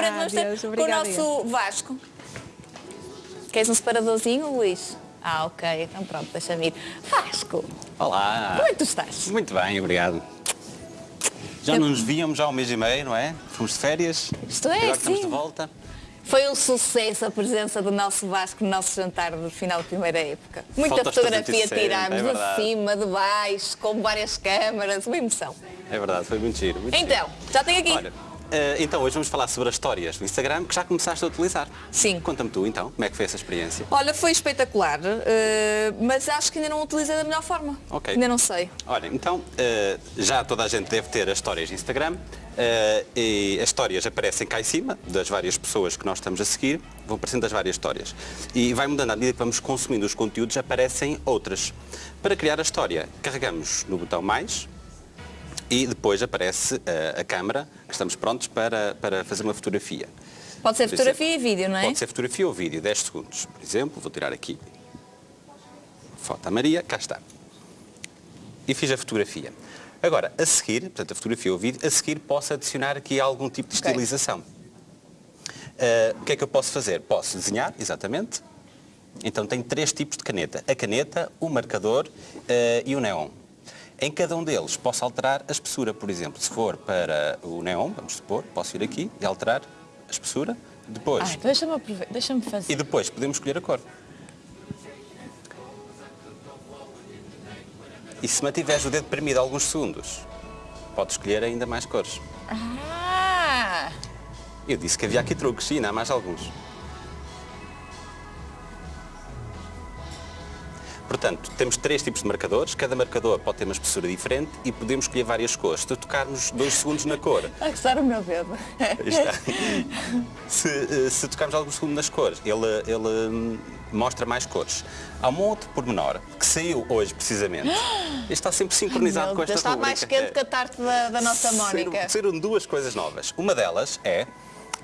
frente, Ah, vamos ter Deus, com o nosso Vasco. Queres um separadorzinho, Luís? Ah, ok, então pronto, deixa-me ir. Vasco, Olá! como é que tu estás? Muito bem, obrigado. Já não nos víamos há um mês e meio, não é? Fomos de férias. Isto é, Agora estamos sim. de volta. Foi um sucesso a presença do nosso Vasco no nosso jantar do final de primeira época. Muita Fotos fotografia 360, tirámos é de cima, de baixo, com várias câmaras, uma emoção. É verdade, foi muito giro. Muito Então, já tenho aqui. giro. Olha, então hoje vamos falar sobre as histórias do Instagram que já começaste a utilizar. Sim. Conta-me tu então, como é que foi essa experiência? Olha, foi espetacular, eh, mas acho que ainda não utilizei da melhor forma. Ok. Ainda não sei. Olha, então, eh, já toda a gente deve ter as histórias de Instagram eh, e as histórias aparecem cá em cima das várias pessoas que nós estamos a seguir, vão aparecendo as várias histórias. E vai mudando à medida que vamos consumindo os conteúdos, aparecem outras. Para criar a história, carregamos no botão mais e depois aparece eh, a câmara, que estamos prontos para, para fazer uma fotografia. Pode ser Por fotografia exemplo, e vídeo, não é? Pode ser fotografia ou vídeo, 10 segundos. Por exemplo, vou tirar aqui foto a Maria, cá está. E fiz a fotografia. Agora, a seguir, portanto, a fotografia ou vídeo, a seguir posso adicionar aqui algum tipo de Ok. estilização. Ah, o que é que eu posso fazer? Posso desenhar, exatamente. Então tenho três tipos de caneta. A caneta, o marcador ah, e o neon. Em cada um deles posso alterar a espessura, por exemplo. Se for para o neon, vamos supor, posso ir aqui e alterar a espessura. Depois, Ah, então deixa-me deixa-me fazer. e depois podemos escolher a cor. E se mantiveres o dedo premido alguns segundos, podes escolher ainda mais cores. Ah! Eu disse que havia aqui truques, e ainda há mais alguns. Portanto, temos três tipos de marcadores, cada marcador pode ter uma espessura diferente e podemos escolher várias cores. Se tocarmos dois segundos na cor, A gostar o meu dedo. Está. se, eh, se tocarmos alguns segundos nas cores, ele, ele hum, mostra mais cores. Há um outro pormenor que saiu hoje precisamente. Este está sempre sincronizado Meu com esta Deus, está mais quente que a tarte da, da nossa Mónica. Saíram, saíram duas coisas novas. Uma delas é,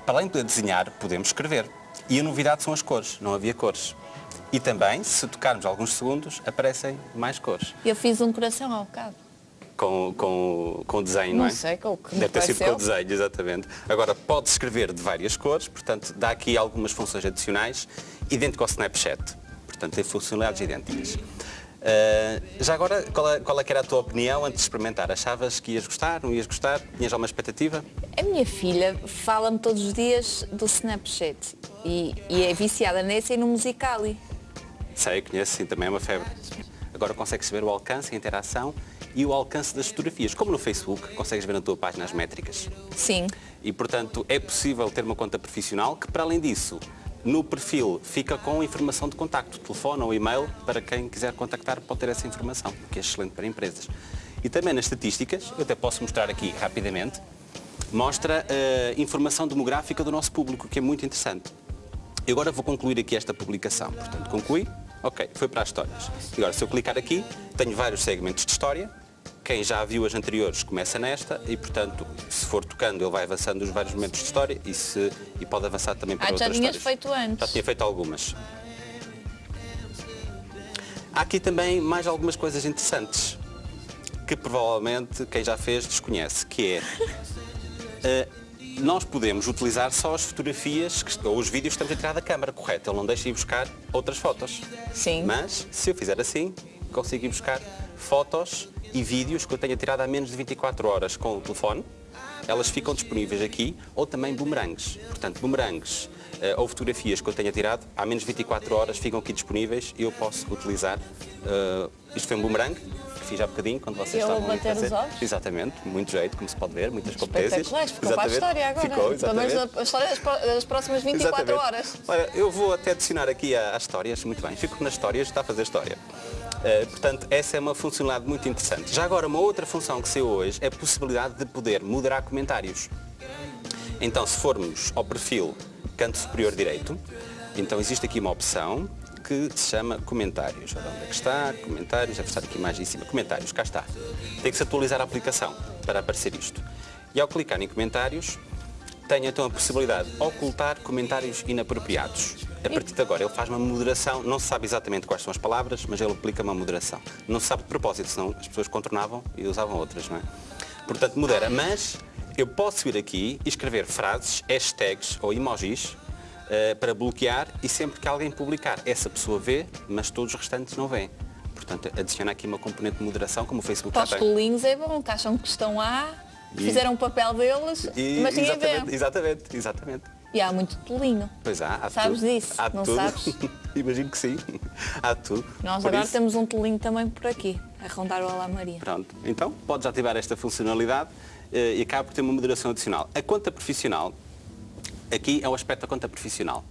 para além de poder desenhar, podemos escrever. E a novidade são as cores, não havia cores. E também, se tocarmos alguns segundos, aparecem mais cores. Eu fiz um coração ao bocado. Com, com, com o desenho, não, Não é? sei, com o que Deve ter sido com o desenho, exatamente. Agora, pode escrever de várias cores, portanto, dá aqui algumas funções adicionais, idêntico ao Snapchat. Portanto, tem funcionalidades idênticas. Ah, já agora, qual é, qual é era a tua opinião antes de experimentar? Achavas que ias gostar, não ias gostar? Tinhas alguma expectativa? A minha filha fala-me todos os dias do Snapchat e, e é viciada nesse e no Musicali. Sei, conheço, sim, também é uma febre. Agora consegues ver o alcance, a interação e o alcance das fotografias. Como no Facebook, consegues ver na tua página as métricas. Sim. E, portanto, é possível ter uma conta profissional que, para além disso, no perfil fica com informação de contacto, telefone ou e-mail, para quem quiser contactar pode ter essa informação, o que é excelente para empresas. E também nas estatísticas, eu até posso mostrar aqui rapidamente, mostra a informação demográfica do nosso público, que é muito interessante. E agora vou concluir aqui esta publicação. Portanto, concluí. Ok, foi para as histórias. Agora, se eu clicar aqui, tenho vários segmentos de história. Quem já viu as anteriores começa nesta e, portanto, se for tocando, ele vai avançando os vários momentos de história e, se, e pode avançar também para Ah, já outras tinhas histórias. feito antes. Já tinha feito algumas. Há aqui também mais algumas coisas interessantes que provavelmente quem já fez desconhece, que é eh, nós podemos utilizar só as fotografias que, ou os vídeos que estamos a tirar da câmara, correto? Ele não deixa ir buscar outras fotos. Sim. Mas, se eu fizer assim, consigo ir buscar fotos e vídeos que eu tenha tirado há menos de 24 horas com o telefone. Elas ficam disponíveis aqui, ou também bumerangues. Portanto, bumerangues eh, ou fotografias que eu tenha tirado há menos de 24 horas ficam aqui disponíveis e eu posso utilizar. eh, isto foi um bumerangue fiz há bocadinho quando vocês a estavam a bater os ovos? Exatamente, muito jeito, como se pode ver, muitas competências. Ficou para a Exatamente. história agora. Ficou, Pelo menos exatamente. a história das pró- das próximas 24 Exatamente. horas. Olha, eu vou até adicionar aqui às histórias, muito bem, fico nas histórias, está a fazer história. Eh, portanto, essa é uma funcionalidade muito interessante. Já agora, uma outra função que saiu hoje é a possibilidade de poder moderar comentários. Então, se formos ao perfil canto superior direito, então existe aqui uma opção que se chama comentários. Ora, onde é que está? Comentários, deve estar aqui mais em cima. Comentários, cá está. Tem que se atualizar a aplicação para aparecer isto. E ao clicar em comentários, tenho então a possibilidade de ocultar comentários inapropriados. A partir de agora ele faz uma moderação, não se sabe exatamente quais são as palavras, mas ele aplica uma moderação. Não se sabe de propósito, senão as pessoas contornavam e usavam outras, não é? Portanto, modera, mas eu posso vir aqui e escrever frases, hashtags ou emojis uh, para bloquear e sempre que alguém publicar, essa pessoa vê, mas todos os restantes não veem. Portanto, adiciona aqui uma componente de moderação, como o Facebook Para os colinhos é bom, que acham que estão lá, E- fizeram o papel deles, E- mas ninguém exatamente, vê. exatamente, exatamente. E há muito tolinho. Pois há, há Sabes tudo. disso? Há Não tudo. sabes? Imagino que sim. Há tudo. Nós Por agora isso, temos um tolinho também por aqui, a rondar o Olá Maria. Pronto. Então, podes ativar esta funcionalidade eh, e acaba por ter uma moderação adicional. A conta profissional, aqui é o aspecto da conta profissional.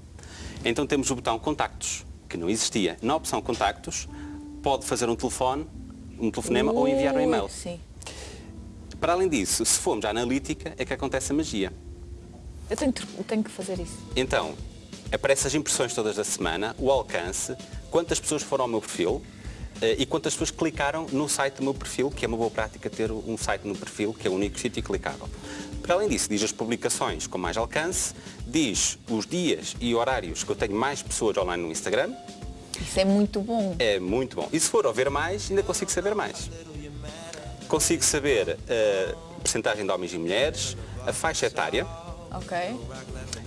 Então temos o botão contactos, que não existia. Na opção contactos, pode fazer um telefone, um telefonema ou enviar um e-mail. Sim. Para além disso, se formos à analítica, é que acontece a magia. Eu tenho, tenho que fazer isso. Então, aparecem as impressões todas da semana, o alcance, quantas pessoas foram ao meu perfil eh, e quantas pessoas clicaram no site do meu perfil, que é uma boa prática ter um site no perfil, que é o único sítio clicável. Para além disso, diz as publicações com mais alcance, diz os dias e horários que eu tenho mais pessoas online no Instagram, Isso é muito bom. é muito bom. E se for ver mais, ainda consigo saber mais. Consigo saber a percentagem de homens e mulheres, a faixa etária, Ok.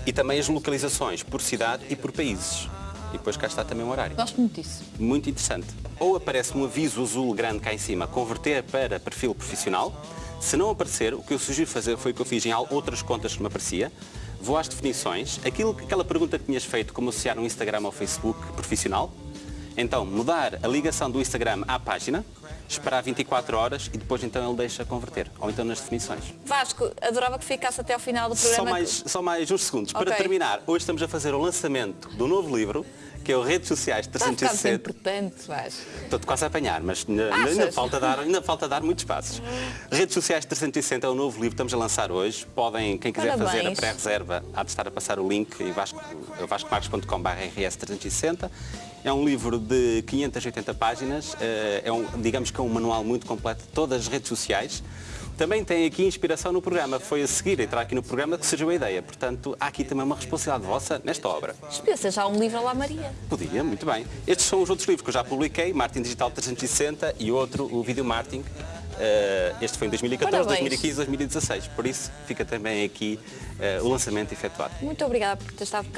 e também as localizações por cidade e por países. E depois cá está também o horário. Gosto muito disso. Muito interessante. Ou aparece um aviso azul grande cá em cima, converter para perfil profissional. Se não aparecer, o que eu sugiro fazer foi o que eu fiz em outras contas que me aparecia. Vou às definições, aquilo, aquela pergunta que tinhas feito, como associar um Instagram ao Facebook profissional. Então, mudar a ligação do Instagram à página, esperar 24 horas e depois então ele deixa converter. Ou então nas definições. Vasco, adorava que ficasse até ao final do programa. Só mais, só mais uns segundos. Para Ok. terminar, hoje estamos a fazer o lançamento do novo livro, que é o Redes Sociais Está a ficar 360. importante, Vasco. Estou quase a apanhar, mas ainda, falta dar, ainda falta dar muitos passos. Redes Sociais 360 é o novo livro que estamos a lançar hoje. Podem, quem quiser fazer a Parabéns. pré-reserva, há de estar a passar o link em vasco, vascomarcos.com.br rs360. É um livro de 580 páginas, eh, é um, digamos que é um manual muito completo de todas as redes sociais. Também tem aqui inspiração no programa, foi a seguir entrar aqui no programa que surgiu a ideia. Portanto, há aqui também uma responsabilidade vossa nesta obra. Pensa já um livro lá Maria. Podia, muito bem. Estes são os outros livros que eu já publiquei, Martin Digital 360 e outro, o Video Martin. Eh, este foi em 2014, Parabéns. 2015, 2016. Por isso fica também aqui eh, o lançamento efetuado. Muito obrigada por ter estado cá.